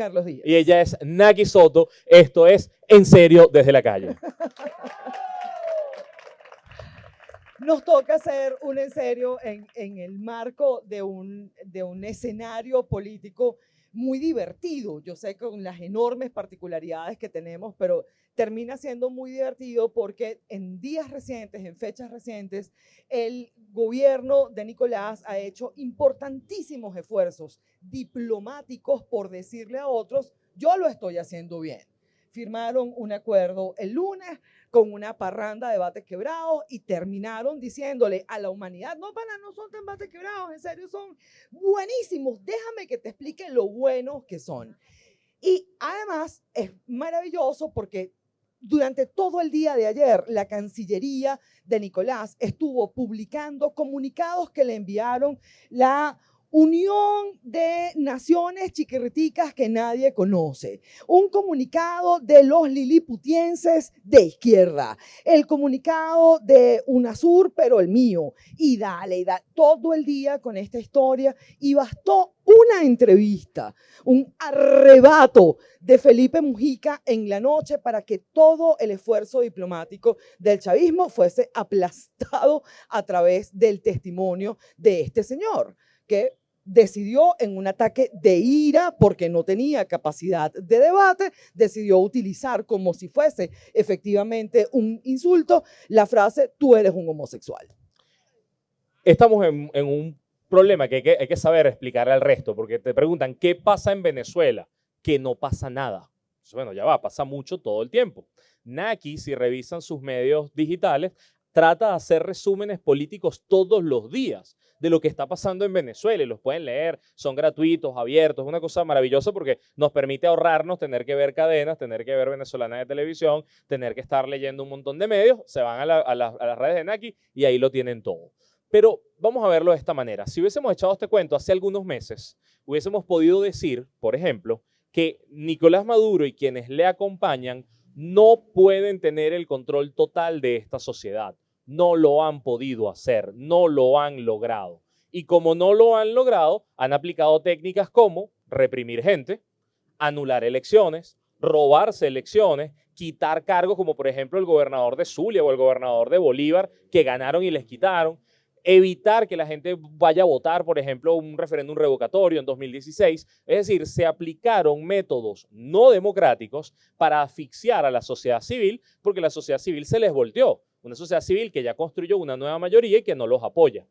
Carlos Díaz. Y ella es Naki Soto. Esto es En Serio desde la calle. Nos toca hacer un en serio en, en el marco de un, de un escenario político muy divertido. Yo sé con las enormes particularidades que tenemos, pero termina siendo muy divertido porque en días recientes, en fechas recientes, el gobierno de Nicolás ha hecho importantísimos esfuerzos diplomáticos por decirle a otros, yo lo estoy haciendo bien. Firmaron un acuerdo el lunes con una parranda de bates quebrados y terminaron diciéndole a la humanidad, no, para, no son tan bates quebrados, en serio son buenísimos, déjame que te explique lo buenos que son. Y además es maravilloso porque durante todo el día de ayer, la Cancillería de Nicolás estuvo publicando comunicados que le enviaron la Unión de Naciones Chiquiriticas que nadie conoce. Un comunicado de los liliputienses de izquierda. El comunicado de UNASUR, pero el mío. Y dale, y dale, todo el día con esta historia. Y bastó una entrevista, un arrebato de Felipe Mujica en la noche para que todo el esfuerzo diplomático del chavismo fuese aplastado a través del testimonio de este señor, que decidió en un ataque de ira porque no tenía capacidad de debate, decidió utilizar como si fuese efectivamente un insulto la frase tú eres un homosexual. Estamos en, un problema que hay, que hay que saber explicar al resto, porque te preguntan, ¿qué pasa en Venezuela? Que no pasa nada. Bueno, ya va, pasa mucho todo el tiempo. Naki, si revisan sus medios digitales, trata de hacer resúmenes políticos todos los días de lo que está pasando en Venezuela y los pueden leer, son gratuitos, abiertos, una cosa maravillosa porque nos permite ahorrarnos tener que ver cadenas, tener que ver venezolana de televisión, tener que estar leyendo un montón de medios, se van a, las redes de Naki y ahí lo tienen todo. Pero vamos a verlo de esta manera. Si hubiésemos echado este cuento hace algunos meses, hubiésemos podido decir, por ejemplo, que Nicolás Maduro y quienes le acompañan no pueden tener el control total de esta sociedad. No lo han podido hacer, no lo han logrado. Y como no lo han logrado, han aplicado técnicas como reprimir gente, anular elecciones, robarse elecciones, quitar cargos como por ejemplo el gobernador de Zulia o el gobernador de Bolívar que ganaron y les quitaron, evitar que la gente vaya a votar, por ejemplo, un referéndum revocatorio en 2016. Es decir, se aplicaron métodos no democráticos para asfixiar a la sociedad civil porque la sociedad civil se les volteó. Una sociedad civil que ya construyó una nueva mayoría y que no los apoya.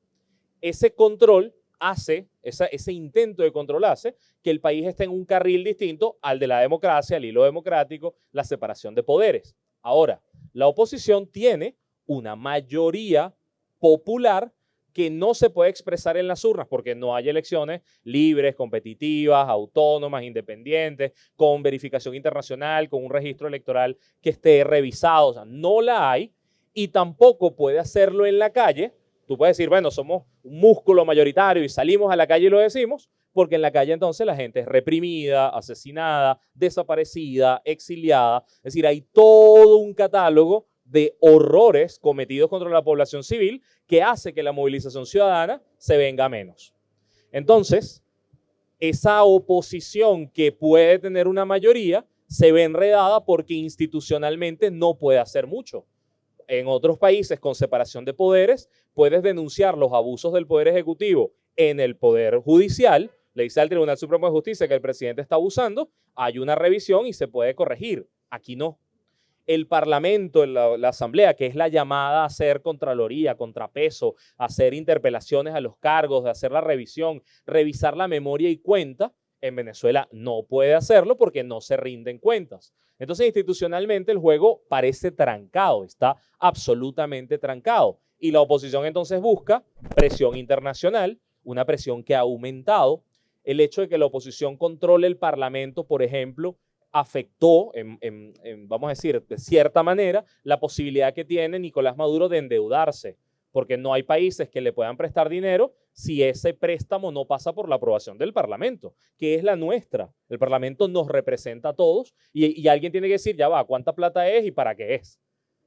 Ese control hace, ese intento de control hace que el país esté en un carril distinto al de la democracia, al hilo democrático, la separación de poderes. Ahora, la oposición tiene una mayoría popular que no se puede expresar en las urnas porque no hay elecciones libres, competitivas, autónomas, independientes, con verificación internacional, con un registro electoral que esté revisado. O sea, no la hay y tampoco puede hacerlo en la calle. Tú puedes decir, bueno, somos un músculo mayoritario y salimos a la calle y lo decimos, porque en la calle entonces la gente es reprimida, asesinada, desaparecida, exiliada. Es decir, hay todo un catálogo de horrores cometidos contra la población civil que hace que la movilización ciudadana se venga menos. Entonces, esa oposición que puede tener una mayoría se ve enredada porque institucionalmente no puede hacer mucho. En otros países con separación de poderes, puedes denunciar los abusos del Poder Ejecutivo en el Poder Judicial, le dice al Tribunal Supremo de Justicia que el presidente está abusando, hay una revisión y se puede corregir. Aquí no el Parlamento, la, Asamblea, que es la llamada a hacer contraloría, contrapeso, hacer interpelaciones a los cargos, de hacer la revisión, revisar la memoria y cuenta, en Venezuela no puede hacerlo porque no se rinden cuentas. Entonces, institucionalmente el juego parece trancado, está absolutamente trancado. Y la oposición entonces busca presión internacional, una presión que ha aumentado. El hecho de que la oposición controle el Parlamento, por ejemplo, afectó, vamos a decir, de cierta manera, la posibilidad que tiene Nicolás Maduro de endeudarse, porque no hay países que le puedan prestar dinero si ese préstamo no pasa por la aprobación del Parlamento, que es la nuestra. El Parlamento nos representa a todos y, alguien tiene que decir, ya va, ¿cuánta plata es y para qué es?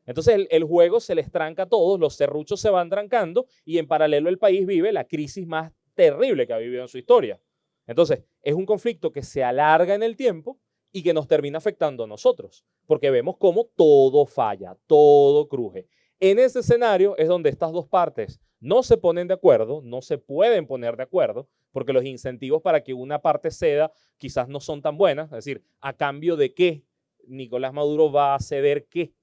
Entonces el, el, juego se les tranca a todos, los serruchos se van trancando y en paralelo el país vive la crisis más terrible que ha vivido en su historia. Entonces, es un conflicto que se alarga en el tiempo y que nos termina afectando a nosotros, porque vemos cómo todo falla, todo cruje. En ese escenario es donde estas dos partes no se ponen de acuerdo, no se pueden poner de acuerdo, porque los incentivos para que una parte ceda quizás no son tan buenas, es decir, a cambio de qué Nicolás Maduro va a ceder qué,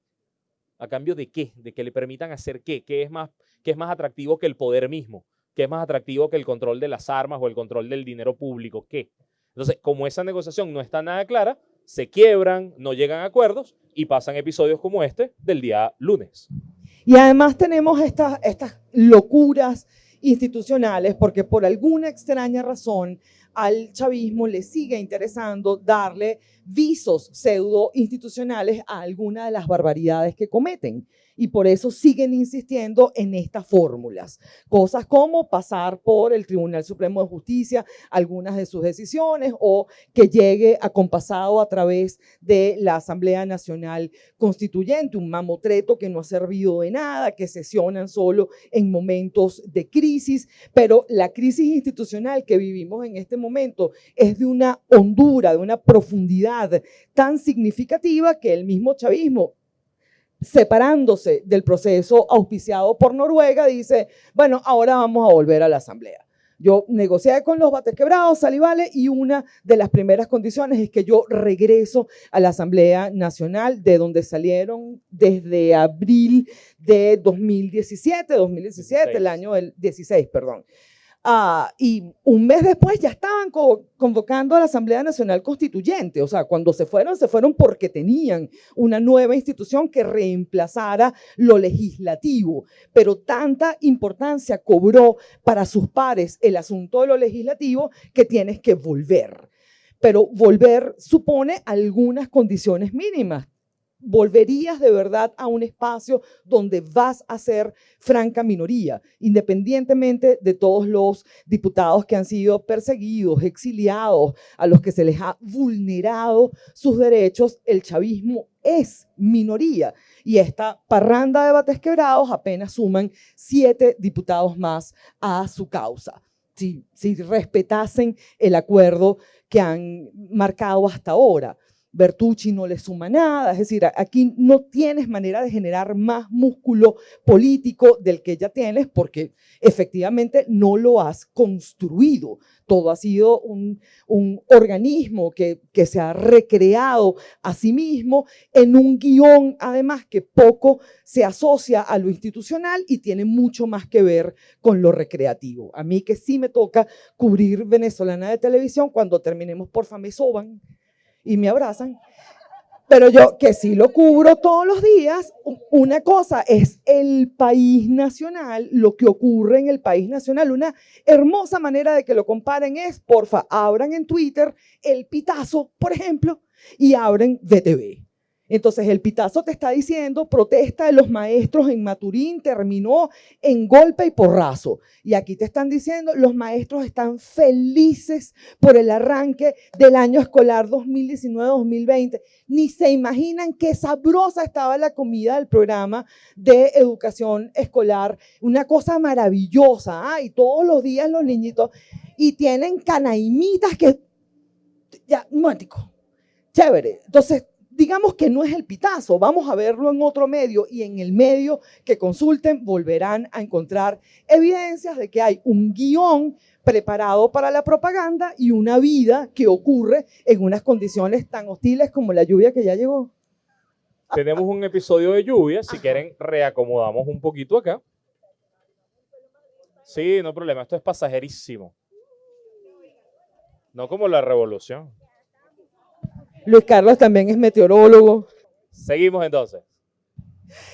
a cambio de qué, de que le permitan hacer qué, qué es más, qué es más atractivo que el poder mismo, qué es más atractivo que el control de las armas o el control del dinero público, qué. Entonces, como esa negociación no está nada clara, se quiebran, no llegan a acuerdos y pasan episodios como este del día lunes. Y además tenemos estas, estas locuras institucionales porque por alguna extraña razón al chavismo le sigue interesando darle visos pseudo institucionales a alguna de las barbaridades que cometen y por eso siguen insistiendo en estas fórmulas. Cosas como pasar por el Tribunal Supremo de Justicia algunas de sus decisiones o que llegue acompasado a través de la Asamblea Nacional Constituyente, un mamotreto que no ha servido de nada, que sesionan solo en momentos de crisis, pero la crisis institucional que vivimos en este momento es de una hondura, de una profundidad tan significativa que el mismo chavismo separándose del proceso auspiciado por Noruega, dice, bueno, ahora vamos a volver a la asamblea. Yo negocié con los bates quebrados, salivales, y una de las primeras condiciones es que yo regreso a la Asamblea Nacional, de donde salieron desde abril de 2017, 2017, el año del 16, perdón. Ah, y un mes después ya estaban convocando a la Asamblea Nacional Constituyente. O sea, cuando se fueron, se fueron porque tenían una nueva institución que reemplazara lo legislativo. Pero tanta importancia cobró para sus pares el asunto de lo legislativo que tienes que volver. Pero volver supone algunas condiciones mínimas volverías de verdad a un espacio donde vas a ser franca minoría, independientemente de todos los diputados que han sido perseguidos, exiliados, a los que se les ha vulnerado sus derechos, el chavismo es minoría. Y esta parranda de bates quebrados apenas suman siete diputados más a su causa. Si, si respetasen el acuerdo que han marcado hasta ahora. Bertucci no le suma nada, es decir, aquí no tienes manera de generar más músculo político del que ya tienes porque efectivamente no lo has construido. Todo ha sido un, organismo que, se ha recreado a sí mismo en un guion, además, que poco se asocia a lo institucional y tiene mucho más que ver con lo recreativo. A mí que sí me toca cubrir venezolana de televisión, cuando terminemos, por me soban y me abrazan. Pero yo que sí lo cubro todos los días, una cosa es el país nacional, lo que ocurre en el país nacional. Una hermosa manera de que lo comparen es, porfa, abran en Twitter el pitazo, por ejemplo, y abren VTV. Entonces el pitazo te está diciendo, protesta de los maestros en Maturín terminó en golpe y porrazo. Y aquí te están diciendo, los maestros están felices por el arranque del año escolar 2019-2020. Ni se imaginan qué sabrosa estaba la comida del programa de educación escolar. Una cosa maravillosa. ¿ah? Y todos los días los niñitos. Y tienen canaimitas que... Ya, momentico. Chévere. Entonces digamos que no es el pitazo, vamos a verlo en otro medio y en el medio que consulten volverán a encontrar evidencias de que hay un guion preparado para la propaganda y una vida que ocurre en unas condiciones tan hostiles como la lluvia que ya llegó. Tenemos un episodio de lluvia, si quieren reacomodamos un poquito acá. Sí, no problema, esto es pasajerísimo. No como la revolución. Luis Carlos también es meteorólogo. Seguimos entonces.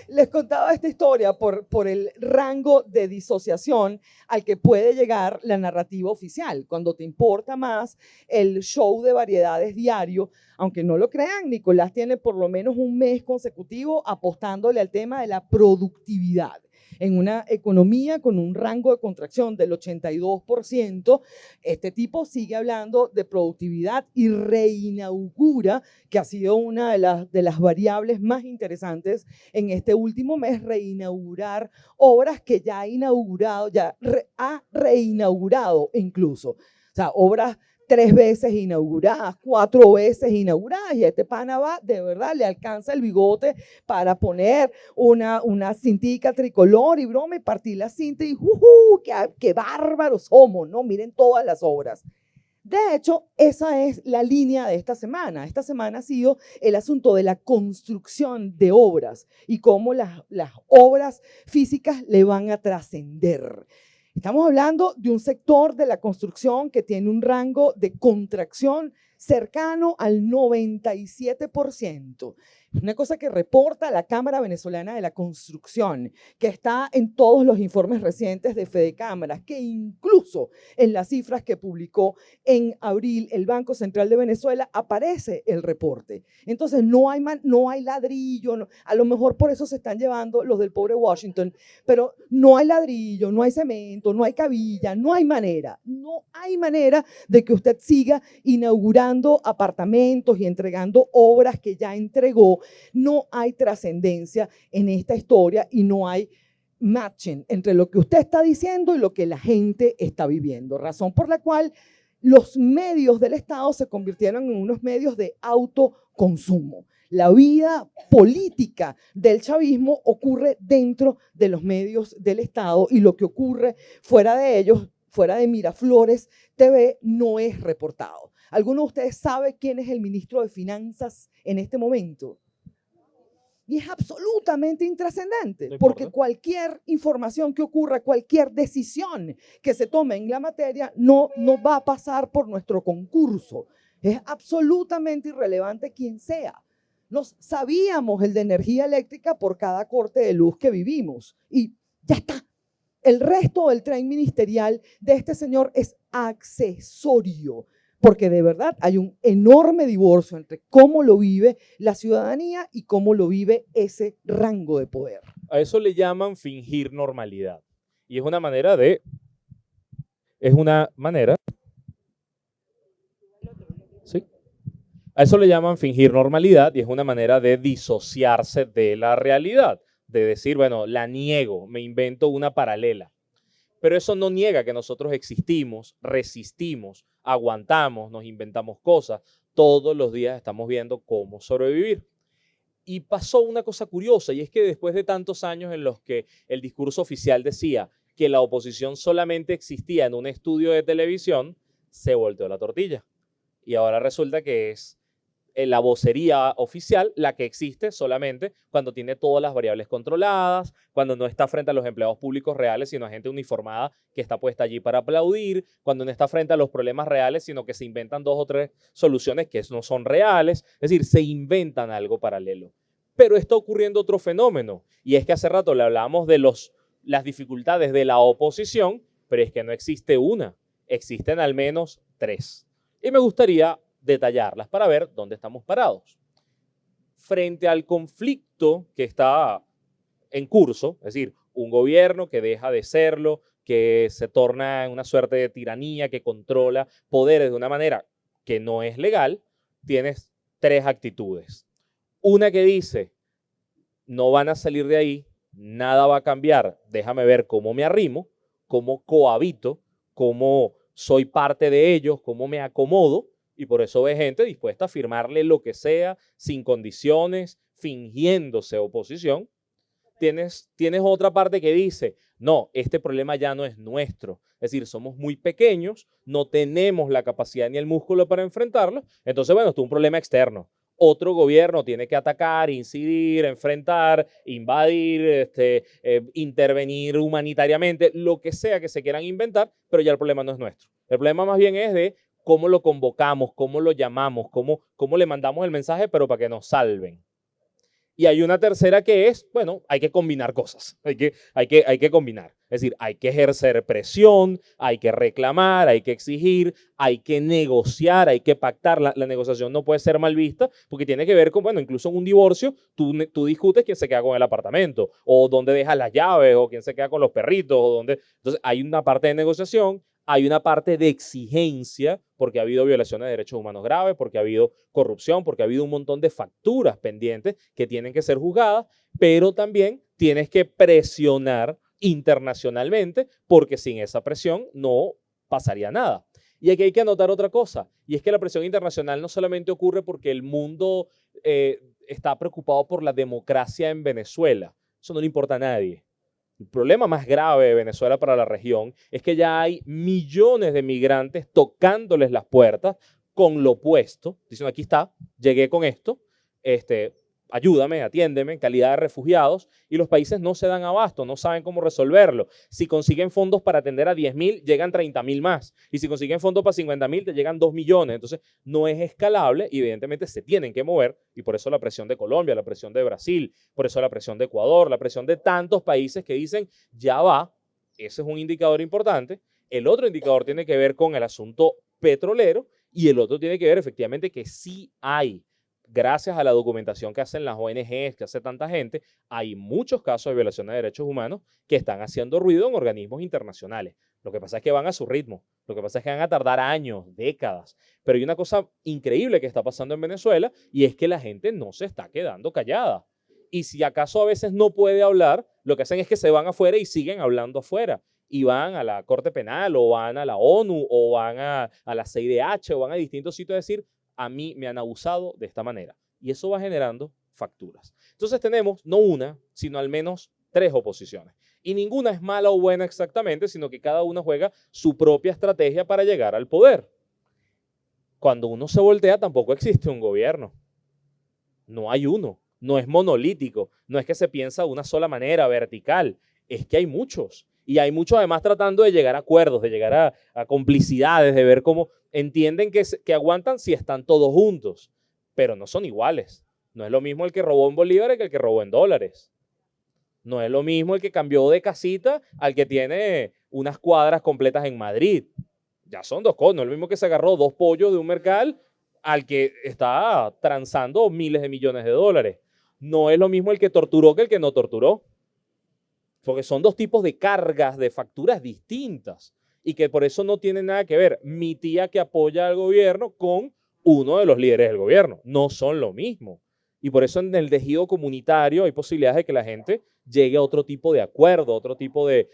Les contaba esta historia por, por el rango de disociación al que puede llegar la narrativa oficial. Cuando te importa más el show de variedades diario, aunque no lo crean, Nicolás tiene por lo menos un mes consecutivo apostándole al tema de la productividad en una economía con un rango de contracción del 82%, este tipo sigue hablando de productividad y reinaugura, que ha sido una de las, variables más interesantes en este último mes, reinaugurar obras que ya ha inaugurado, ya ha reinaugurado incluso. O sea, obras tres veces inauguradas, cuatro veces inauguradas, y este pana va, de verdad, le alcanza el bigote para poner una, una cintica tricolor y broma y partir la cinta y ¡uh, qué, qué bárbaros somos! ¿no? Miren todas las obras. De hecho, esa es la línea de esta semana. Esta semana ha sido el asunto de la construcción de obras y cómo las, las obras físicas le van a trascender. Estamos hablando de un sector de la construcción que tiene un rango de contracción cercano al 97%. Una cosa que reporta la Cámara Venezolana de la Construcción, que está en todos los informes recientes de Fede Cámaras, que incluso en las cifras que publicó en abril el Banco Central de Venezuela aparece el reporte. Entonces no hay, no hay ladrillo, a lo mejor por eso se están llevando los del pobre Washington, pero no hay ladrillo, no hay cemento, no hay cabilla, no hay manera, no hay manera de que usted siga inaugurando apartamentos y entregando obras que ya entregó no hay trascendencia en esta historia y no hay matching entre lo que usted está diciendo y lo que la gente está viviendo. Razón por la cual los medios del Estado se convirtieron en unos medios de autoconsumo. La vida política del chavismo ocurre dentro de los medios del Estado y lo que ocurre fuera de ellos, fuera de Miraflores TV, no es reportado. ¿Alguno de ustedes sabe quién es el ministro de Finanzas en este momento? Y es absolutamente intrascendente, porque cualquier información que ocurra, cualquier decisión que se tome en la materia, no, no va a pasar por nuestro concurso. Es absolutamente irrelevante quién sea. Nos sabíamos el de energía eléctrica por cada corte de luz que vivimos. Y ya está. El resto del tren ministerial de este señor es accesorio porque de verdad hay un enorme divorcio entre cómo lo vive la ciudadanía y cómo lo vive ese rango de poder. A eso le llaman fingir normalidad. Y es una manera de... Es una manera... ¿Sí? A eso le llaman fingir normalidad y es una manera de disociarse de la realidad. De decir, bueno, la niego, me invento una paralela. Pero eso no niega que nosotros existimos, resistimos, aguantamos, nos inventamos cosas. Todos los días estamos viendo cómo sobrevivir. Y pasó una cosa curiosa, y es que después de tantos años en los que el discurso oficial decía que la oposición solamente existía en un estudio de televisión, se volteó la tortilla. Y ahora resulta que es la vocería oficial la que existe solamente cuando tiene todas las variables controladas, cuando no está frente a los empleados públicos reales, sino a gente uniformada que está puesta allí para aplaudir, cuando no está frente a los problemas reales, sino que se inventan dos o tres soluciones que no son reales, es decir, se inventan algo paralelo. Pero está ocurriendo otro fenómeno, y es que hace rato le hablábamos de los, las dificultades de la oposición, pero es que no existe una, existen al menos tres. Y me gustaría detallarlas para ver dónde estamos parados. Frente al conflicto que está en curso, es decir, un gobierno que deja de serlo, que se torna en una suerte de tiranía, que controla poderes de una manera que no es legal, tienes tres actitudes. Una que dice, no van a salir de ahí, nada va a cambiar, déjame ver cómo me arrimo, cómo cohabito, cómo soy parte de ellos, cómo me acomodo, y por eso ve gente dispuesta a firmarle lo que sea, sin condiciones, fingiéndose oposición. Tienes, tienes otra parte que dice, no, este problema ya no es nuestro. Es decir, somos muy pequeños, no tenemos la capacidad ni el músculo para enfrentarlo. Entonces, bueno, esto es un problema externo. Otro gobierno tiene que atacar, incidir, enfrentar, invadir, este, eh, intervenir humanitariamente, lo que sea que se quieran inventar, pero ya el problema no es nuestro. El problema más bien es de cómo lo convocamos, cómo lo llamamos, cómo, cómo le mandamos el mensaje, pero para que nos salven. Y hay una tercera que es, bueno, hay que combinar cosas, hay que, hay que, hay que combinar. Es decir, hay que ejercer presión, hay que reclamar, hay que exigir, hay que negociar, hay que pactar. La, negociación no puede ser mal vista porque tiene que ver con, bueno, incluso en un divorcio, tú, tú discutes quién se queda con el apartamento, o dónde dejas las llaves, o quién se queda con los perritos, o dónde... Entonces, hay una parte de negociación, hay una parte de exigencia, porque ha habido violaciones de derechos humanos graves, porque ha habido corrupción, porque ha habido un montón de facturas pendientes que tienen que ser juzgadas, pero también tienes que presionar internacionalmente, porque sin esa presión no pasaría nada. Y aquí hay que anotar otra cosa, y es que la presión internacional no solamente ocurre porque el mundo eh, está preocupado por la democracia en Venezuela. Eso no le importa a nadie. El problema más grave de Venezuela para la región es que ya hay millones de migrantes tocándoles las puertas con lo opuesto, diciendo aquí está, llegué con esto, este, ayúdame, atiéndeme, calidad de refugiados, y los países no se dan abasto, no saben cómo resolverlo. Si consiguen fondos para atender a 10.000, llegan 30.000 más. Y si consiguen fondos para 50.000, te llegan 2 millones. Entonces, no es escalable y evidentemente se tienen que mover, y por eso la presión de Colombia, la presión de Brasil, por eso la presión de Ecuador, la presión de tantos países que dicen, ya va, ese es un indicador importante. El otro indicador tiene que ver con el asunto petrolero y el otro tiene que ver efectivamente que sí hay gracias a la documentación que hacen las ONGs, que hace tanta gente, hay muchos casos de violación de derechos humanos que están haciendo ruido en organismos internacionales. Lo que pasa es que van a su ritmo, lo que pasa es que van a tardar años, décadas. Pero hay una cosa increíble que está pasando en Venezuela y es que la gente no se está quedando callada. Y si acaso a veces no puede hablar, lo que hacen es que se van afuera y siguen hablando afuera. Y van a la Corte Penal o van a la ONU o van a, a la CIDH o van a distintos sitios a decir, a mí me han abusado de esta manera. Y eso va generando facturas. Entonces tenemos no una, sino al menos tres oposiciones. Y ninguna es mala o buena exactamente, sino que cada una juega su propia estrategia para llegar al poder. Cuando uno se voltea tampoco existe un gobierno. No hay uno. No es monolítico. No es que se piensa de una sola manera, vertical. Es que hay muchos. Y hay muchos además tratando de llegar a acuerdos, de llegar a, complicidades, de ver cómo entienden que, que aguantan si están todos juntos, pero no son iguales. No es lo mismo el que robó en bolívares que el que robó en dólares. No es lo mismo el que cambió de casita al que tiene unas cuadras completas en Madrid. Ya son dos cosas. No es lo mismo que se agarró dos pollos de un mercal al que está transando miles de millones de dólares. No es lo mismo el que torturó que el que no torturó. Porque son dos tipos de cargas, de facturas distintas y que por eso no tiene nada que ver mi tía que apoya al gobierno con uno de los líderes del gobierno. No son lo mismo. Y por eso en el tejido comunitario hay posibilidades de que la gente llegue a otro tipo de acuerdo, otro tipo de,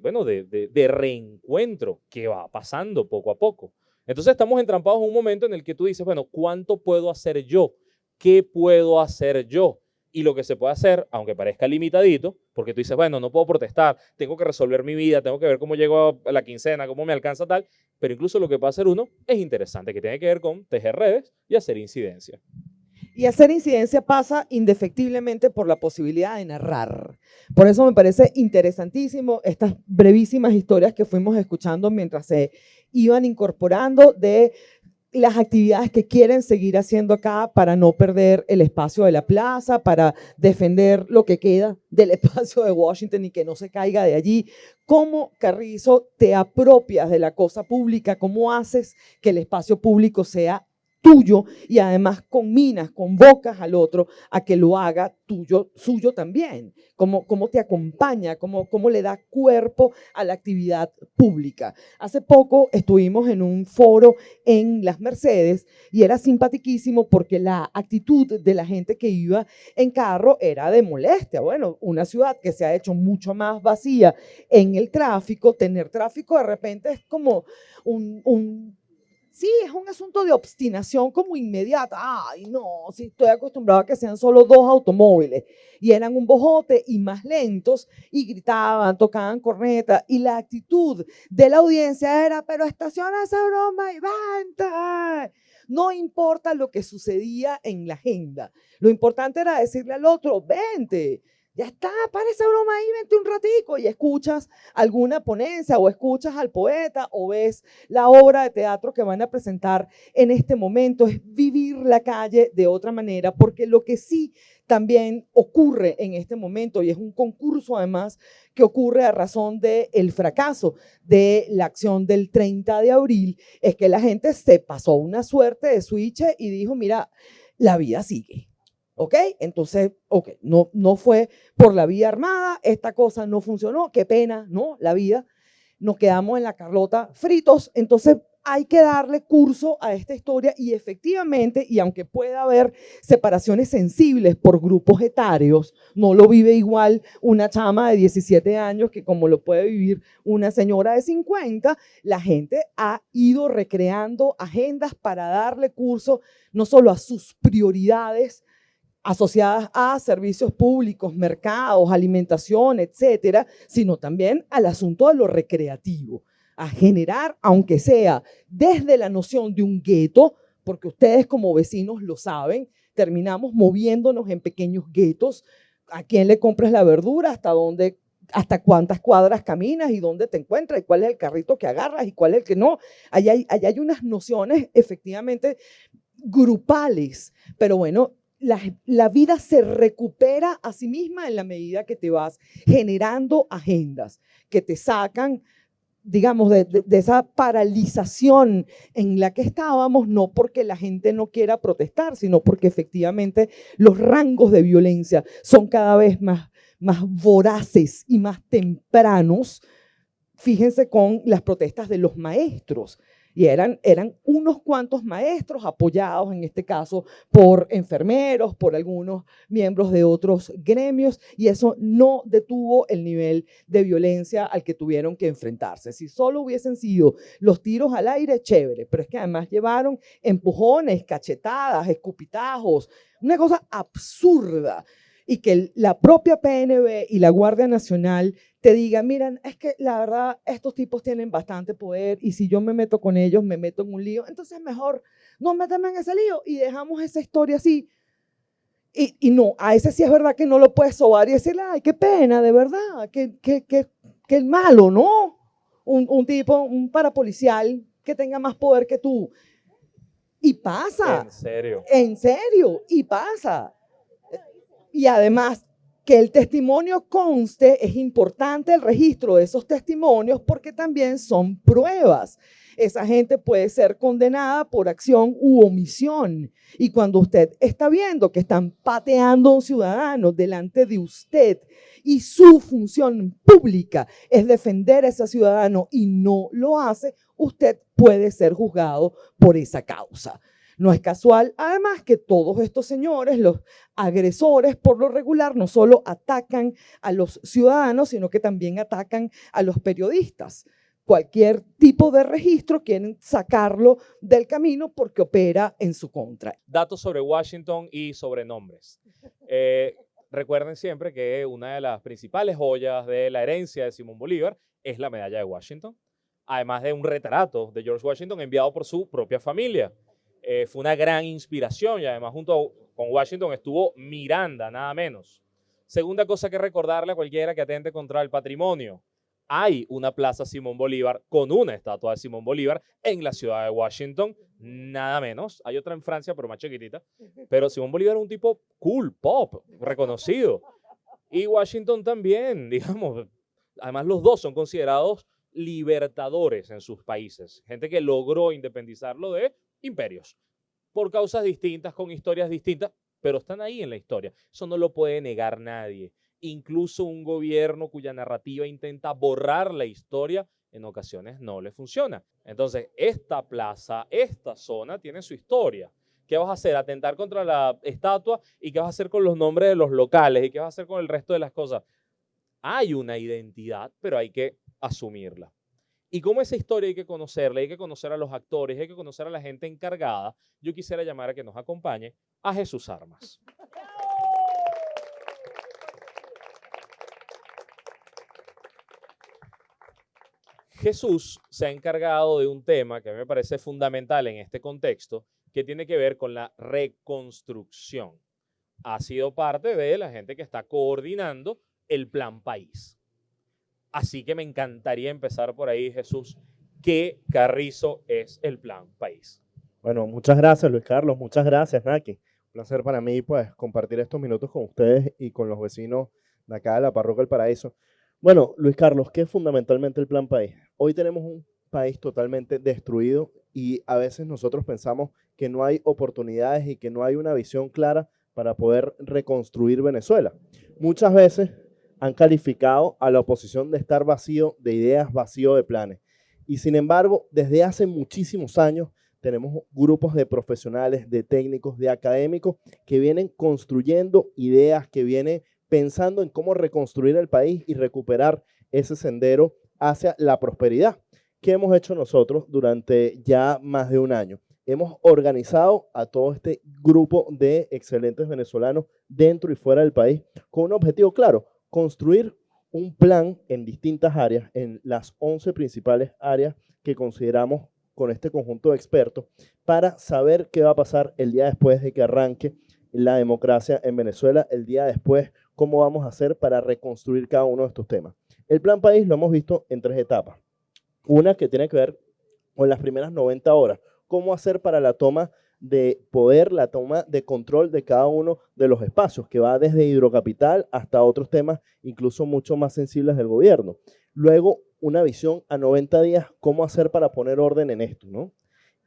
bueno, de, de, reencuentro que va pasando poco a poco. Entonces estamos entrampados en un momento en el que tú dices, bueno, ¿cuánto puedo hacer yo? ¿Qué puedo hacer yo? Y lo que se puede hacer, aunque parezca limitadito, porque tú dices, bueno, no puedo protestar, tengo que resolver mi vida, tengo que ver cómo llego a la quincena, cómo me alcanza tal, pero incluso lo que puede hacer uno es interesante, que tiene que ver con tejer redes y hacer incidencia. Y hacer incidencia pasa indefectiblemente por la posibilidad de narrar. Por eso me parece interesantísimo estas brevísimas historias que fuimos escuchando mientras se iban incorporando de las actividades que quieren seguir haciendo acá para no perder el espacio de la plaza, para defender lo que queda del espacio de Washington y que no se caiga de allí. ¿Cómo, Carrizo, te apropias de la cosa pública? ¿Cómo haces que el espacio público sea tuyo y además combinas, convocas al otro a que lo haga tuyo, suyo también. Cómo, cómo te acompaña, cómo, cómo le da cuerpo a la actividad pública. Hace poco estuvimos en un foro en Las Mercedes y era simpaticísimo porque la actitud de la gente que iba en carro era de molestia. Bueno, una ciudad que se ha hecho mucho más vacía en el tráfico, tener tráfico de repente es como un, un Sí, es un asunto de obstinación como inmediata. Ay, no, sí, estoy acostumbrado a que sean solo dos automóviles. Y eran un bojote y más lentos y gritaban, tocaban corneta. Y la actitud de la audiencia era, pero estaciona esa broma y vente. No importa lo que sucedía en la agenda. Lo importante era decirle al otro, vente. Ya está, para esa broma ahí, vente un ratico y escuchas alguna ponencia o escuchas al poeta o ves la obra de teatro que van a presentar en este momento. Es vivir la calle de otra manera, porque lo que sí también ocurre en este momento, y es un concurso además que ocurre a razón del el fracaso de la acción del 30 de abril, es que la gente se pasó una suerte de switch y dijo, mira, la vida sigue ¿Ok? Entonces, ok, no, no fue por la vía armada, esta cosa no funcionó, qué pena, ¿no? La vida. Nos quedamos en la Carlota fritos, entonces hay que darle curso a esta historia y efectivamente, y aunque pueda haber separaciones sensibles por grupos etarios, no lo vive igual una chama de 17 años que como lo puede vivir una señora de 50, la gente ha ido recreando agendas para darle curso no solo a sus prioridades asociadas a servicios públicos, mercados, alimentación, etcétera, sino también al asunto de lo recreativo a generar, aunque sea desde la noción de un gueto, porque ustedes como vecinos lo saben, terminamos moviéndonos en pequeños guetos. ¿A quién le compras la verdura? ¿Hasta dónde? hasta cuántas cuadras caminas y dónde te encuentras y cuál es el carrito que agarras y cuál es el que no. Allá hay, allá hay unas nociones efectivamente grupales, pero bueno, la, vida se recupera a sí misma en la medida que te vas generando agendas que te sacan digamos, de, esa paralización en la que estábamos, no porque la gente no quiera protestar, sino porque efectivamente los rangos de violencia son cada vez más, más voraces y más tempranos. Fíjense con las protestas de los maestros. Y eran, eran unos cuantos maestros apoyados, en este caso, por enfermeros, por algunos miembros de otros gremios, y eso no detuvo el nivel de violencia al que tuvieron que enfrentarse. Si solo hubiesen sido los tiros al aire, chévere, pero es que además llevaron empujones, cachetadas, escupitajos, una cosa absurda y que la propia PNB y la Guardia Nacional te digan, miren, es que la verdad estos tipos tienen bastante poder y si yo me meto con ellos me meto en un lío, entonces mejor no méteme en ese lío y dejamos esa historia así. Y, y, no, a ese sí es verdad que no lo puedes sobar y decirle, ay, qué pena, de verdad, que, que, que, que el malo, ¿no? Un, un tipo, un parapolicial que tenga más poder que tú. Y pasa. En serio. En serio, y pasa. Y además, que el testimonio conste, es importante el registro de esos testimonios porque también son pruebas. Esa gente puede ser condenada por acción u omisión. Y cuando usted está viendo que están pateando a un ciudadano delante de usted y su función pública es defender a ese ciudadano y no lo hace, usted puede ser juzgado por esa causa. No es casual, además, que todos estos señores, los agresores, por lo regular, no solo atacan a los ciudadanos, sino que también atacan a los periodistas. Cualquier tipo de registro quieren sacarlo del camino porque opera en su contra. Datos sobre Washington y sobre nombres. Eh, recuerden siempre que una de las principales joyas de la herencia de Simón Bolívar es la medalla de Washington, además de un retrato de George Washington enviado por su propia familia. Eh, fue una gran inspiración y además junto con Washington estuvo Miranda, nada menos. Segunda cosa que recordarle a cualquiera que atente contra el patrimonio. Hay una plaza Simón Bolívar con una estatua de Simón Bolívar en la ciudad de Washington, nada menos. Hay otra en Francia, pero más chiquitita. Pero Simón Bolívar es un tipo cool, pop, reconocido. Y Washington también, digamos. Además, los dos son considerados libertadores en sus países. Gente que logró independizarlo de imperios, por causas distintas, con historias distintas, pero están ahí en la historia. Eso no lo puede negar nadie. Incluso un gobierno cuya narrativa intenta borrar la historia, en ocasiones no le funciona. Entonces, esta plaza, esta zona tiene su historia. ¿Qué vas a hacer? Atentar contra la estatua y qué vas a hacer con los nombres de los locales y qué vas a hacer con el resto de las cosas. Hay una identidad, pero hay que asumirla. Y como esa historia hay que conocerla, hay que conocer a los actores, hay que conocer a la gente encargada, yo quisiera llamar a que nos acompañe a Jesús Armas. Jesús se ha encargado de un tema que a mí me parece fundamental en este contexto, que tiene que ver con la reconstrucción. Ha sido parte de la gente que está coordinando el plan país. Así que me encantaría empezar por ahí, Jesús. ¿Qué carrizo es el plan país? Bueno, muchas gracias, Luis Carlos. Muchas gracias, Naki. Un placer para mí, pues, compartir estos minutos con ustedes y con los vecinos de acá de la Parroquia del Paraíso. Bueno, Luis Carlos, ¿qué es fundamentalmente el plan país? Hoy tenemos un país totalmente destruido y a veces nosotros pensamos que no hay oportunidades y que no hay una visión clara para poder reconstruir Venezuela. Muchas veces han calificado a la oposición de estar vacío de ideas, vacío de planes. Y sin embargo, desde hace muchísimos años tenemos grupos de profesionales, de técnicos, de académicos que vienen construyendo ideas, que vienen pensando en cómo reconstruir el país y recuperar ese sendero hacia la prosperidad. ¿Qué hemos hecho nosotros durante ya más de un año? Hemos organizado a todo este grupo de excelentes venezolanos dentro y fuera del país con un objetivo claro, construir un plan en distintas áreas, en las 11 principales áreas que consideramos con este conjunto de expertos, para saber qué va a pasar el día después de que arranque la democracia en Venezuela, el día después, cómo vamos a hacer para reconstruir cada uno de estos temas. El plan país lo hemos visto en tres etapas. Una que tiene que ver con las primeras 90 horas, cómo hacer para la toma de poder, la toma de control de cada uno de los espacios, que va desde hidrocapital hasta otros temas incluso mucho más sensibles del gobierno. Luego, una visión a 90 días, cómo hacer para poner orden en esto, ¿no?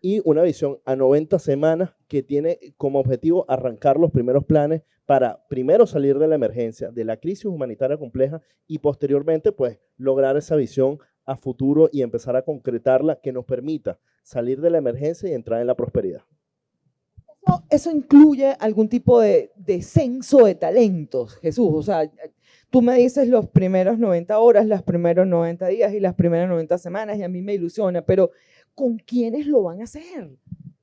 Y una visión a 90 semanas que tiene como objetivo arrancar los primeros planes para primero salir de la emergencia, de la crisis humanitaria compleja y posteriormente pues lograr esa visión a futuro y empezar a concretarla que nos permita salir de la emergencia y entrar en la prosperidad. Eso, incluye algún tipo de, de, censo de talentos, Jesús. O sea, tú me dices los primeros 90 horas, los primeros 90 días y las primeras 90 semanas y a mí me ilusiona, pero ¿con quiénes lo van a hacer?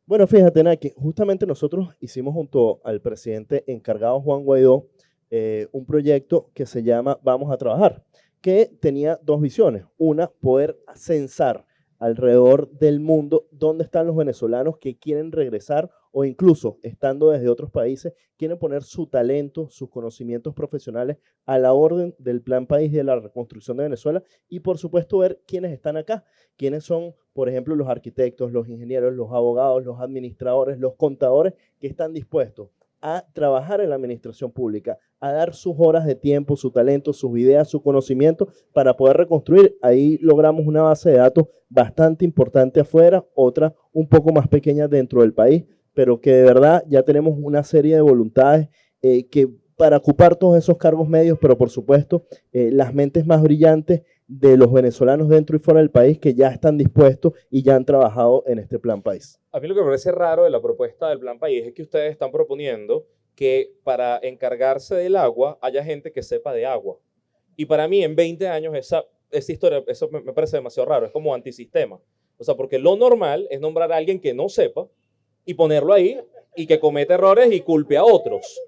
Bueno, fíjate, Naki, justamente nosotros hicimos junto al presidente encargado Juan Guaidó eh, un proyecto que se llama Vamos a Trabajar que tenía dos visiones. Una, poder censar alrededor del mundo dónde están los venezolanos que quieren regresar o incluso estando desde otros países, quieren poner su talento, sus conocimientos profesionales a la orden del Plan País de la reconstrucción de Venezuela y por supuesto ver quiénes están acá, quiénes son, por ejemplo, los arquitectos, los ingenieros, los abogados, los administradores, los contadores que están dispuestos a trabajar en la administración pública, a dar sus horas de tiempo, su talento, sus ideas, su conocimiento para poder reconstruir. Ahí logramos una base de datos bastante importante afuera, otra un poco más pequeña dentro del país, pero que de verdad ya tenemos una serie de voluntades eh, que para ocupar todos esos cargos medios, pero por supuesto eh, las mentes más brillantes de los venezolanos dentro y fuera del país que ya están dispuestos y ya han trabajado en este plan país. A mí lo que me parece raro de la propuesta del plan país es que ustedes están proponiendo que para encargarse del agua haya gente que sepa de agua. Y para mí en 20 años esa, esa historia, eso me parece demasiado raro, es como antisistema. O sea, porque lo normal es nombrar a alguien que no sepa y ponerlo ahí y que cometa errores y culpe a otros.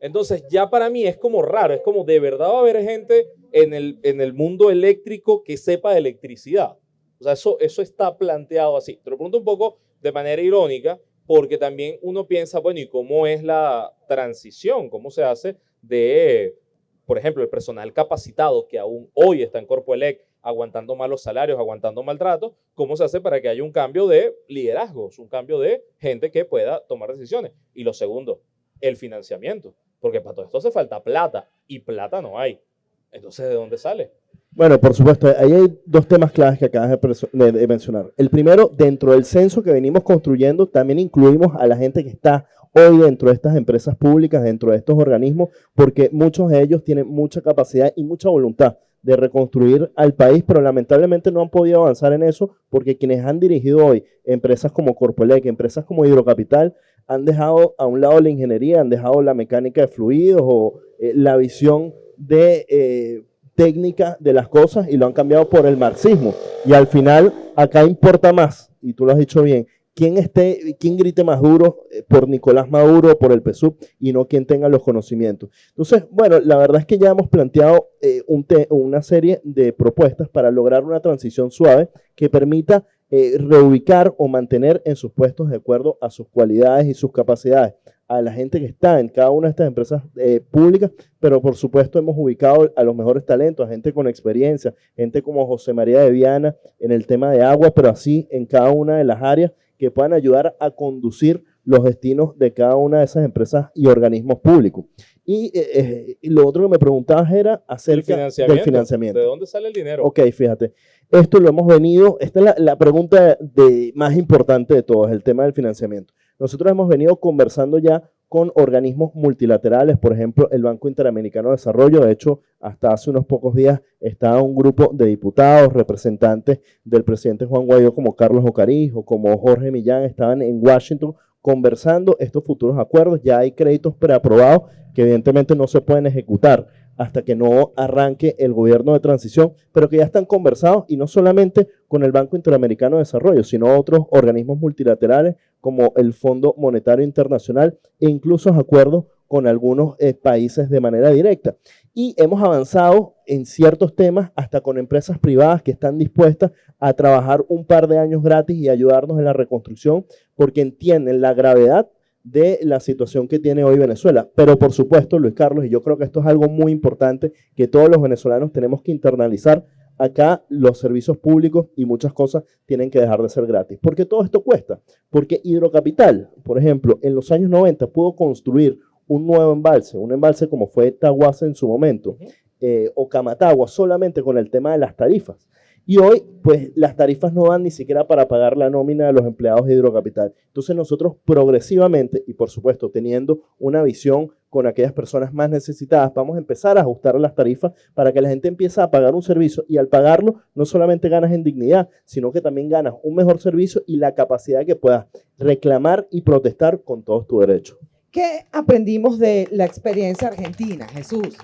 Entonces ya para mí es como raro, es como de verdad va a haber gente en el, en el mundo eléctrico que sepa de electricidad. O sea, eso, eso está planteado así. Te lo pregunto un poco de manera irónica, porque también uno piensa, bueno, ¿y cómo es la transición? ¿Cómo se hace de, por ejemplo, el personal capacitado que aún hoy está en Corpoelec aguantando malos salarios, aguantando maltrato, ¿cómo se hace para que haya un cambio de liderazgos, un cambio de gente que pueda tomar decisiones? Y lo segundo, el financiamiento. Porque para todo esto hace falta plata y plata no hay. Entonces, ¿de dónde sale? Bueno, por supuesto, ahí hay dos temas claves que acabas de, mencionar. El primero, dentro del censo que venimos construyendo, también incluimos a la gente que está hoy dentro de estas empresas públicas, dentro de estos organismos, porque muchos de ellos tienen mucha capacidad y mucha voluntad de reconstruir al país, pero lamentablemente no han podido avanzar en eso porque quienes han dirigido hoy empresas como Corpolec, empresas como Hidrocapital, han dejado a un lado la ingeniería, han dejado la mecánica de fluidos o eh, la visión de eh, técnica de las cosas y lo han cambiado por el marxismo. Y al final acá importa más, y tú lo has dicho bien, quién, esté, quién grite más duro eh, por Nicolás Maduro o por el PSUV y no quien tenga los conocimientos. Entonces, bueno, la verdad es que ya hemos planteado una serie de propuestas para lograr una transición suave que permita eh, reubicar o mantener en sus puestos de acuerdo a sus cualidades y sus capacidades a la gente que está en cada una de estas empresas eh, públicas, pero por supuesto hemos ubicado a los mejores talentos, a gente con experiencia, gente como José María de Viana en el tema de agua, pero así en cada una de las áreas que puedan ayudar a conducir los destinos de cada una de esas empresas y organismos públicos. Y, eh, lo otro que me preguntabas era acerca del financiamiento. ¿De dónde sale el dinero? Ok, fíjate. Esto lo hemos venido, esta es la, pregunta de, más importante de todas, el tema del financiamiento. Nosotros hemos venido conversando ya con organismos multilaterales, por ejemplo, el Banco Interamericano de Desarrollo. De hecho, hasta hace unos pocos días estaba un grupo de diputados, representantes del presidente Juan Guaidó, como Carlos Ocariz o como Jorge Millán, estaban en Washington conversando estos futuros acuerdos. Ya hay créditos preaprobados que evidentemente no se pueden ejecutar hasta que no arranque el gobierno de transición, pero que ya están conversados y no solamente con el Banco Interamericano de Desarrollo, sino otros organismos multilaterales como el Fondo Monetario Internacional e incluso acuerdos con algunos eh, países de manera directa. Y hemos avanzado en ciertos temas hasta con empresas privadas que están dispuestas a trabajar un par de años gratis y ayudarnos en la reconstrucción porque entienden la gravedad de la situación que tiene hoy Venezuela. Pero por supuesto, Luis Carlos, y yo creo que esto es algo muy importante que todos los venezolanos tenemos que internalizar, acá los servicios públicos y muchas cosas tienen que dejar de ser gratis. Porque todo esto cuesta. Porque Hidrocapital, por ejemplo, en los años 90 pudo construir un nuevo embalse, un embalse como fue Tahuasa en su momento, eh, o Camatagua, solamente con el tema de las tarifas. Y hoy, pues las tarifas no van ni siquiera para pagar la nómina de los empleados de Hidrocapital. Entonces nosotros progresivamente, y por supuesto teniendo una visión con aquellas personas más necesitadas, vamos a empezar a ajustar las tarifas para que la gente empiece a pagar un servicio y al pagarlo no solamente ganas en dignidad, sino que también ganas un mejor servicio y la capacidad que puedas reclamar y protestar con todos tus derechos. ¿Qué aprendimos de la experiencia argentina, Jesús?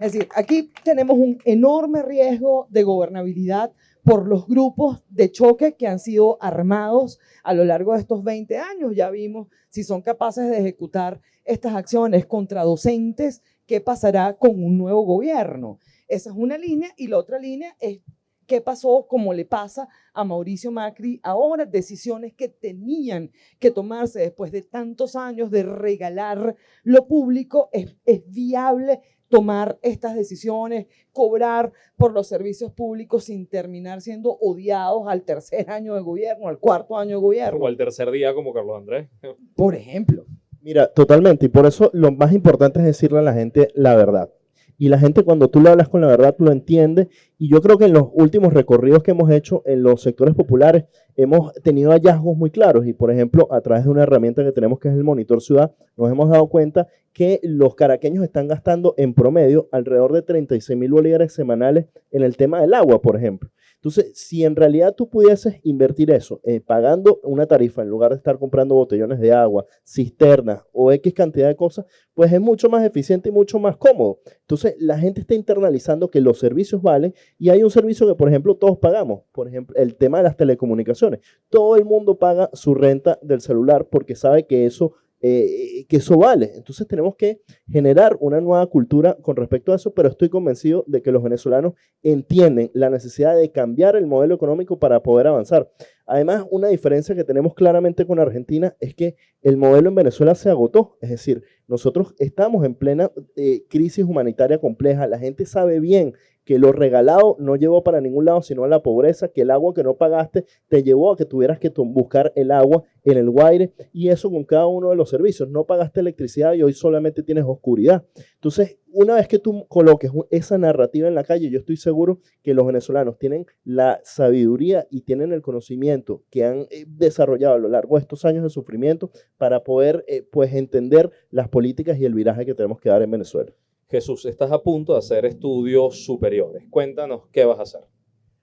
Es decir, aquí tenemos un enorme riesgo de gobernabilidad por los grupos de choque que han sido armados a lo largo de estos 20 años. Ya vimos si son capaces de ejecutar estas acciones contra docentes, qué pasará con un nuevo gobierno. Esa es una línea y la otra línea es qué pasó, como le pasa a Mauricio Macri ahora, decisiones que tenían que tomarse después de tantos años de regalar lo público, es, es viable tomar estas decisiones, cobrar por los servicios públicos sin terminar siendo odiados al tercer año de gobierno, al cuarto año de gobierno. O al tercer día como Carlos Andrés. Por ejemplo. Mira, totalmente. Y por eso lo más importante es decirle a la gente la verdad. Y la gente cuando tú le hablas con la verdad lo entiende. Y yo creo que en los últimos recorridos que hemos hecho en los sectores populares hemos tenido hallazgos muy claros. Y por ejemplo, a través de una herramienta que tenemos que es el Monitor Ciudad, nos hemos dado cuenta que los caraqueños están gastando en promedio alrededor de 36 mil bolívares semanales en el tema del agua, por ejemplo. Entonces, si en realidad tú pudieses invertir eso eh, pagando una tarifa en lugar de estar comprando botellones de agua, cisternas o X cantidad de cosas, pues es mucho más eficiente y mucho más cómodo. Entonces, la gente está internalizando que los servicios valen y hay un servicio que, por ejemplo, todos pagamos. Por ejemplo, el tema de las telecomunicaciones. Todo el mundo paga su renta del celular porque sabe que eso eh, que eso vale. Entonces tenemos que generar una nueva cultura con respecto a eso, pero estoy convencido de que los venezolanos entienden la necesidad de cambiar el modelo económico para poder avanzar. Además, una diferencia que tenemos claramente con Argentina es que el modelo en Venezuela se agotó, es decir, nosotros estamos en plena eh, crisis humanitaria compleja, la gente sabe bien que lo regalado no llevó para ningún lado, sino a la pobreza, que el agua que no pagaste te llevó a que tuvieras que buscar el agua en el Guaire, y eso con cada uno de los servicios. No pagaste electricidad y hoy solamente tienes oscuridad. Entonces, una vez que tú coloques esa narrativa en la calle, yo estoy seguro que los venezolanos tienen la sabiduría y tienen el conocimiento que han eh, desarrollado a lo largo de estos años de sufrimiento para poder eh, pues entender las políticas y el viraje que tenemos que dar en Venezuela. Jesús, estás a punto de hacer estudios superiores. Cuéntanos qué vas a hacer.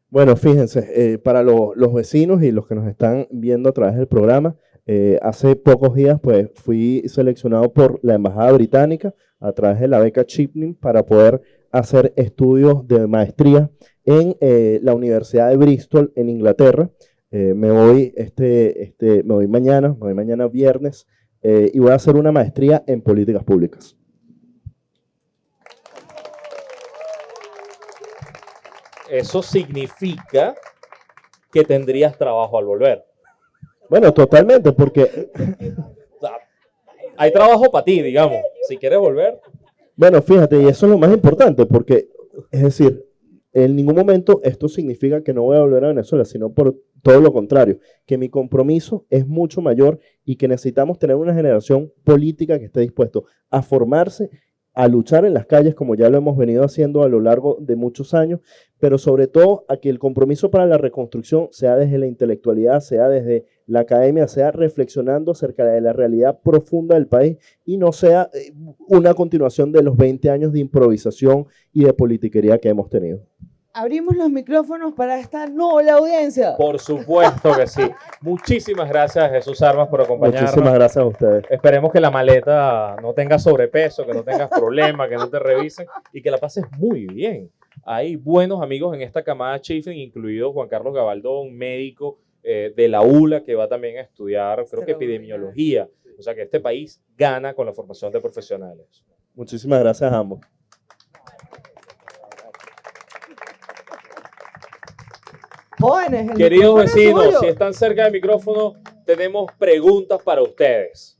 Bueno, fíjense, eh, para los vecinos y los que nos están viendo a través del programa, eh, hace pocos días pues fui seleccionado por la Embajada Británica a través de la beca Chipning para poder hacer estudios de maestría en eh, la Universidad de Bristol en Inglaterra. me voy este, este, me voy mañana, me voy mañana viernes y voy a hacer una maestría en políticas públicas. Eso significa que tendrías trabajo al volver. Bueno, totalmente, porque... hay trabajo para ti, digamos. Si quieres volver. Bueno, fíjate, y eso es lo más importante, porque, es decir, en ningún momento esto significa que no voy a volver a Venezuela, sino por todo lo contrario, que mi compromiso es mucho mayor y que necesitamos tener una generación política que esté dispuesto a formarse a luchar en las calles como ya lo hemos venido haciendo a lo largo de muchos años, pero sobre todo a que el compromiso para la reconstrucción sea desde la intelectualidad, sea desde la academia, sea reflexionando acerca de la realidad profunda del país y no sea eh, una continuación de los 20 años de improvisación y de politiquería que hemos tenido. Abrimos los micrófonos para esta noble audiencia. Por supuesto que sí. Muchísimas gracias, Jesús Armas, por acompañarnos. Muchísimas gracias a ustedes. Esperemos que la maleta no tenga sobrepeso, que no tengas problemas, que no te revisen y que la pases muy bien. Hay buenos amigos en esta camada Chiefing, incluido Juan Carlos Gabaldón, médico eh, de la ULA, que va también a estudiar, creo que epidemiología. O sea que este país gana con la formación de profesionales. Muchísimas gracias a ambos. Jóvenes, el Queridos es vecinos, suyo. si están cerca del micrófono, tenemos preguntas para ustedes.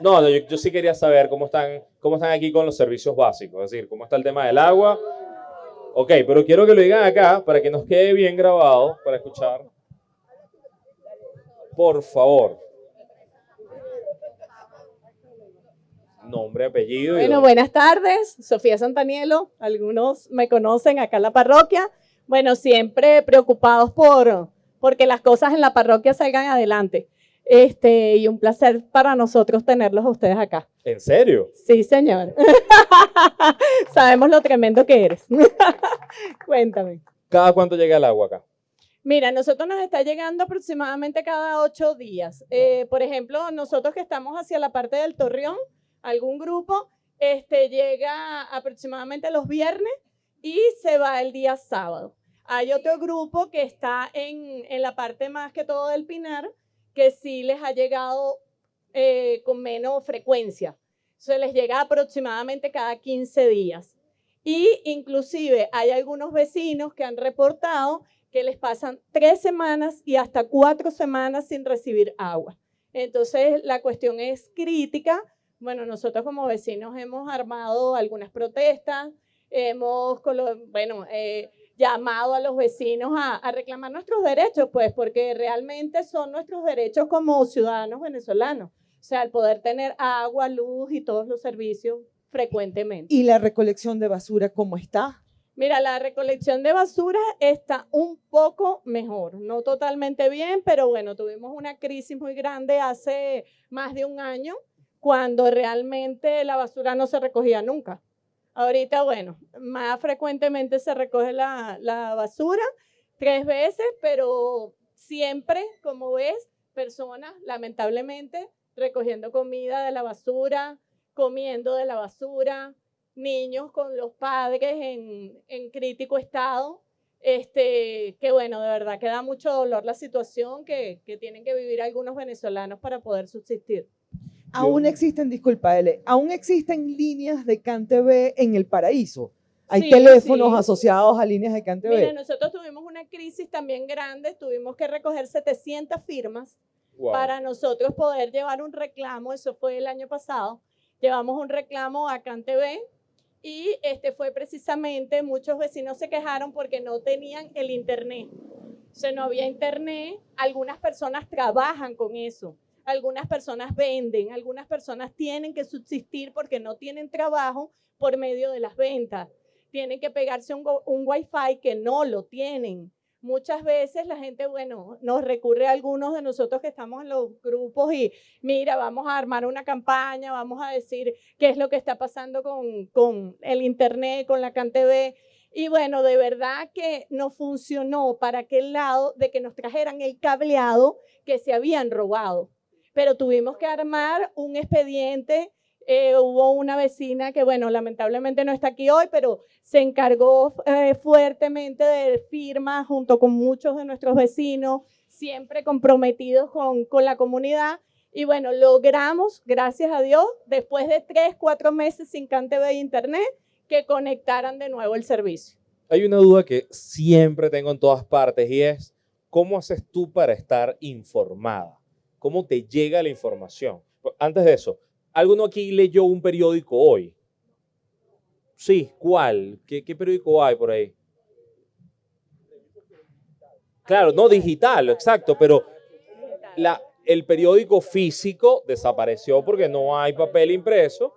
No, no, yo, yo sí quería saber cómo están, cómo están aquí con los servicios básicos, es decir, cómo está el tema del agua. Ok, pero quiero que lo digan acá para que nos quede bien grabado para escuchar. Por favor. Nombre, apellido. y Bueno, dónde- buenas tardes, Sofía Santanielo, algunos me conocen acá en la parroquia. Bueno, siempre preocupados por porque las cosas en la parroquia salgan adelante. Este, y un placer para nosotros tenerlos a ustedes acá. ¿En serio? Sí, señor. Sabemos lo tremendo que eres. Cuéntame. ¿Cada cuánto llega el agua acá? Mira, nosotros nos está llegando aproximadamente cada ocho días. Eh, por ejemplo, nosotros que estamos hacia la parte del Torreón, algún grupo, este, llega aproximadamente los viernes y se va el día sábado. Hay otro grupo que está en, en la parte más que todo del Pinar, que sí les ha llegado eh, con menos frecuencia. Se les llega aproximadamente cada 15 días. Y inclusive hay algunos vecinos que han reportado que les pasan tres semanas y hasta cuatro semanas sin recibir agua. Entonces, la cuestión es crítica. Bueno, nosotros como vecinos hemos armado algunas protestas, hemos, bueno, eh, llamado a los vecinos a, a reclamar nuestros derechos, pues, porque realmente son nuestros derechos como ciudadanos venezolanos. O sea, el poder tener agua, luz y todos los servicios frecuentemente. ¿Y la recolección de basura cómo está? Mira, la recolección de basura está un poco mejor, no totalmente bien, pero bueno, tuvimos una crisis muy grande hace más de un año cuando realmente la basura no se recogía nunca. Ahorita, bueno, más frecuentemente se recoge la, basura, tres veces, pero siempre, como ves, personas, lamentablemente, recogiendo comida de la basura, comiendo de la basura, niños con los padres en, en crítico estado. Este, que bueno, de verdad que da mucho dolor la situación que tienen que vivir algunos venezolanos para poder subsistir. Aún existen, disculpa, L, aún existen líneas de CanTV en el paraíso. Hay Sí, teléfonos sí. asociados a líneas de CanTV. Mira, nosotros tuvimos una crisis también grande, tuvimos que recoger 700 firmas Wow. para nosotros poder llevar un reclamo, eso fue el año pasado, llevamos un reclamo a CanTV y este fue precisamente, muchos vecinos se quejaron porque no tenían el internet. O sea, no había internet, algunas personas trabajan con eso, algunas personas venden, algunas personas tienen que subsistir porque no tienen trabajo por medio de las ventas. Tienen que pegarse un, un wifi que no lo tienen. Muchas veces la gente, bueno, nos recurre a algunos de nosotros que estamos en los grupos y mira, vamos a armar una campaña, vamos a decir qué es lo que está pasando con, con el Internet, con la CanTV. Y bueno, de verdad que no funcionó para aquel lado de que nos trajeran el cableado que se habían robado. Pero tuvimos que armar un expediente. eh, hubo una vecina que, bueno, lamentablemente no está aquí hoy, pero se encargó eh, fuertemente de firmas junto con muchos de nuestros vecinos, siempre comprometidos con, la comunidad. Y bueno, logramos, gracias a Dios, después de tres, cuatro meses sin CanTV e Internet, que conectaran de nuevo el servicio. Hay una duda que siempre tengo en todas partes y es, ¿cómo haces tú para estar informada? ¿Cómo te llega la información? Antes de eso, ¿alguno aquí leyó un periódico hoy? Sí, ¿cuál? ¿Qué, periódico hay por ahí? Claro, no digital, exacto, pero el periódico físico desapareció porque no hay papel impreso.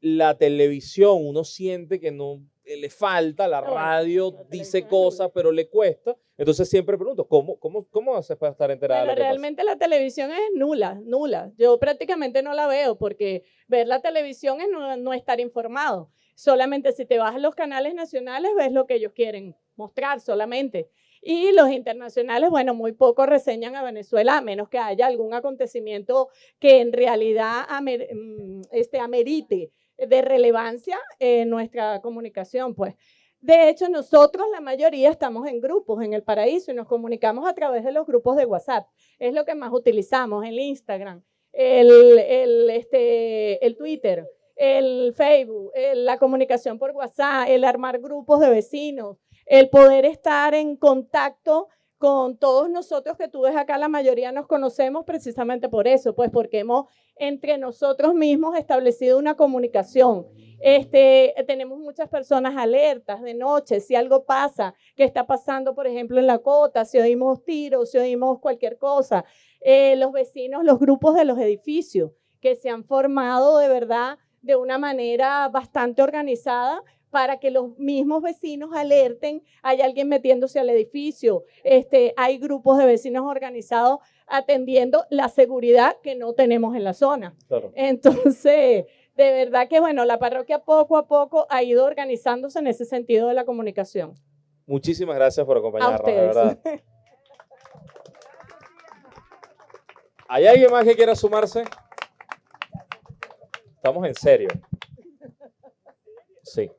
La televisión, uno siente que no le falta, la radio dice cosas, pero le cuesta. Entonces siempre pregunto, ¿cómo, cómo, cómo haces para estar enterada Bueno, de lo que pasa? realmente la televisión es nula, nula. Yo prácticamente no la veo porque ver la televisión es no, no estar informado. Solamente si te vas a los canales nacionales ves lo que ellos quieren mostrar solamente. Y los internacionales, bueno, muy poco reseñan a Venezuela, a menos que haya algún acontecimiento que en realidad amer- mm, este, amerite de relevancia en nuestra comunicación, pues. De hecho, nosotros, la mayoría, estamos en grupos en el paraíso y nos comunicamos a través de los grupos de WhatsApp. Es lo que más utilizamos, el Instagram, el, el, este, el Twitter, el Facebook, la comunicación por WhatsApp, el armar grupos de vecinos, el poder estar en contacto con todos nosotros que tú ves acá, la mayoría nos conocemos precisamente por eso, pues porque hemos entre nosotros mismos establecido una comunicación. Este, tenemos muchas personas alertas de noche, si algo pasa, que está pasando, por ejemplo, en la cota, si oímos tiros, si oímos cualquier cosa. Eh, los vecinos, los grupos de los edificios, que se han formado de verdad de una manera bastante organizada para que los mismos vecinos alerten, hay alguien metiéndose al edificio, este, hay grupos de vecinos organizados atendiendo la seguridad que no tenemos en la zona. Claro. Entonces, de verdad que bueno, la parroquia poco a poco ha ido organizándose en ese sentido de la comunicación. Muchísimas gracias por A acompañarnos, de ustedes. verdad. ¿Hay alguien más que quiera sumarse? Estamos en serio. Sí.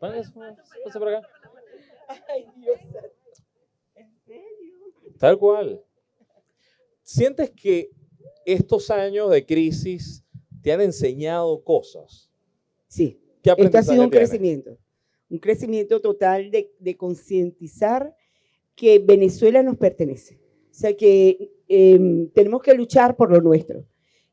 Pase pase por acá. Tal cual. ¿Sientes que estos años de crisis te han enseñado cosas? Sí, ¿Qué este ha sido un tienes? crecimiento, un crecimiento total de, de concientizar que Venezuela nos pertenece. O sea, que em, tenemos que luchar por lo nuestro,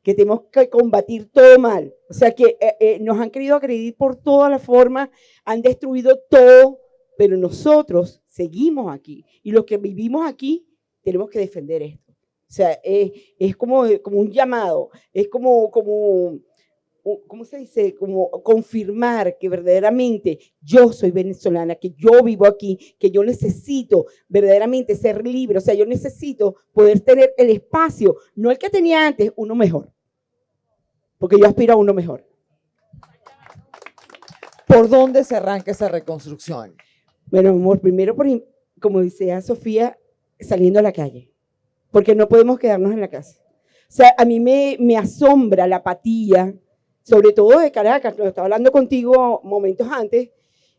que tenemos que combatir todo mal. O sea, que eh, eh, nos han querido agredir por todas las formas, han destruido todo, pero nosotros seguimos aquí. Y los que vivimos aquí tenemos que defender esto. O sea, es, como, un llamado, es como, como ¿cómo se dice? Como confirmar que verdaderamente yo soy venezolana, que yo vivo aquí, que yo necesito verdaderamente ser libre, o sea, yo necesito poder tener el espacio, no el que tenía antes, uno mejor, porque yo aspiro a uno mejor. ¿Por dónde se arranca esa reconstrucción? Bueno, amor, primero, por, como decía Sofía, saliendo a la calle, porque no podemos quedarnos en la casa. O sea, a mí me, me asombra la apatía, sobre todo de Caracas, lo estaba hablando contigo momentos antes,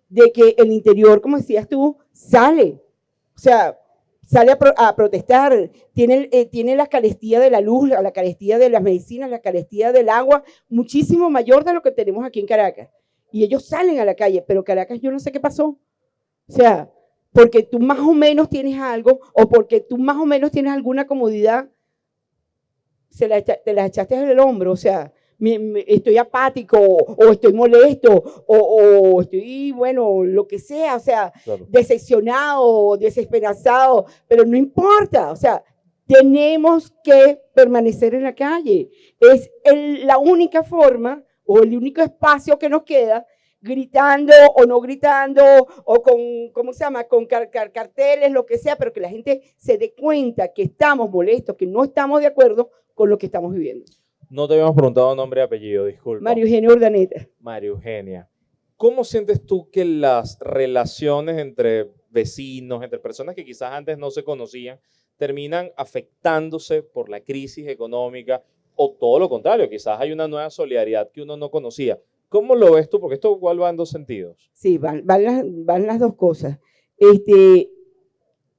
de que el interior, como decías tú, sale. O sea, sale a, pro- a protestar, tiene, eh, tiene la carestía de la luz, la, la carestía de las medicinas, la carestía del agua, muchísimo mayor de lo que tenemos aquí en Caracas. Y ellos salen a la calle, pero Caracas yo no sé qué pasó. O sea, porque tú más o menos tienes algo o porque tú más o menos tienes alguna comodidad, se la, te la echaste en el hombro. O sea, me- me- estoy apático o estoy molesto o, o estoy, bueno, lo que sea. O sea, Claro. decepcionado, desesperanzado, pero no importa. O sea, tenemos que permanecer en la calle. Es el- la única forma o el único espacio que nos queda gritando o no gritando o con, ¿cómo se llama? Con car- car- carteles, lo que sea, pero que la gente se dé cuenta que estamos molestos, que no estamos de acuerdo con lo que estamos viviendo. No te habíamos preguntado nombre y apellido, disculpa. Mario Eugenio Urdaneta. María Eugenia. ¿Cómo sientes tú que las relaciones entre vecinos, entre personas que quizás antes no se conocían, terminan afectándose por la crisis económica o todo lo contrario? Quizás hay una nueva solidaridad que uno no conocía. ¿Cómo lo ves tú? Porque esto igual va en dos sentidos. Sí, van, van, las, van las dos cosas. Este,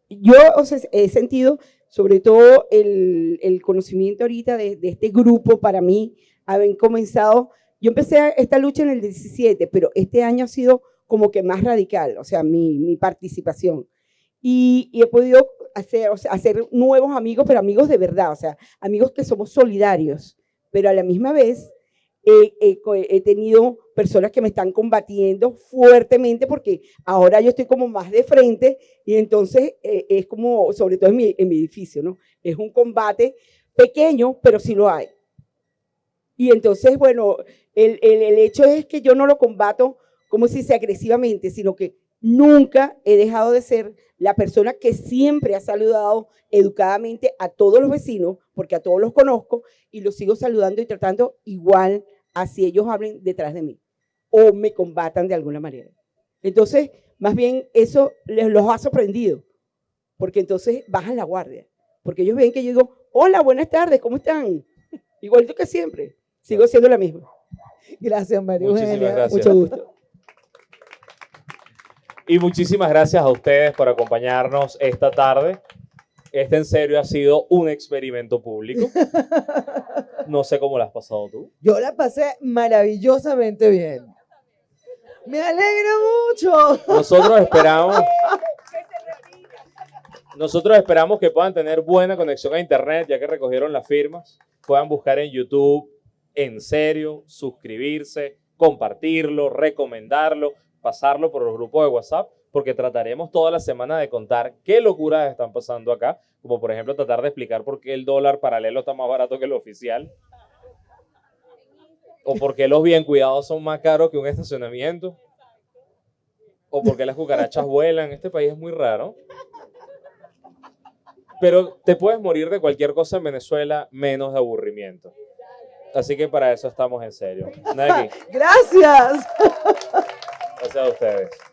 yo o sea, he sentido sobre todo el, el conocimiento ahorita de, de este grupo para mí, haber comenzado, yo empecé esta lucha en el 17, pero este año ha sido como que más radical, o sea, mi, mi participación. Y, y he podido hacer, hacer nuevos amigos, pero amigos de verdad, o sea, amigos que somos solidarios, pero a la misma vez he, tenido personas que me están combatiendo fuertemente porque ahora yo estoy como más de frente y entonces eh, es como, sobre todo en mi, edificio, ¿no? Es un combate, pequeño, pero sí lo hay. Y entonces, bueno, el, el- el hecho es que yo no lo combato como si sea agresivamente, sino que nunca he dejado de ser la persona que siempre ha saludado educadamente a todos los vecinos, porque a todos los conozco, y los sigo saludando y tratando igual así ellos hablen detrás de mí o me combatan de alguna manera. Entonces, más bien eso les los ha sorprendido, porque entonces bajan la guardia, porque ellos ven que yo digo, hola, buenas tardes, ¿cómo están? Igualito que siempre, sigo siendo la misma. Gracias, María Muchísimas Eugenia. gracias. Mucho gusto. Y muchísimas gracias a ustedes por acompañarnos esta tarde. Este en serio ha sido un experimento público. No sé cómo lo has pasado tú. Yo la pasé maravillosamente bien. Me alegra mucho. Nosotros esperamos. Nosotros esperamos que puedan tener buena conexión a internet, ya que recogieron las firmas. Puedan buscar en YouTube en serio, suscribirse, compartirlo, recomendarlo, pasarlo por los grupos de WhatsApp, porque trataremos toda la semana de contar qué locuras están pasando acá, como por ejemplo tratar de explicar por qué el dólar paralelo está más barato que el oficial. O por qué los bien cuidados son más caros que un estacionamiento. O por qué las cucarachas vuelan. Este país es muy raro. Pero te puedes morir de cualquier cosa en Venezuela menos de aburrimiento. Así que para eso estamos en serio. Gracias. Gracias a ustedes.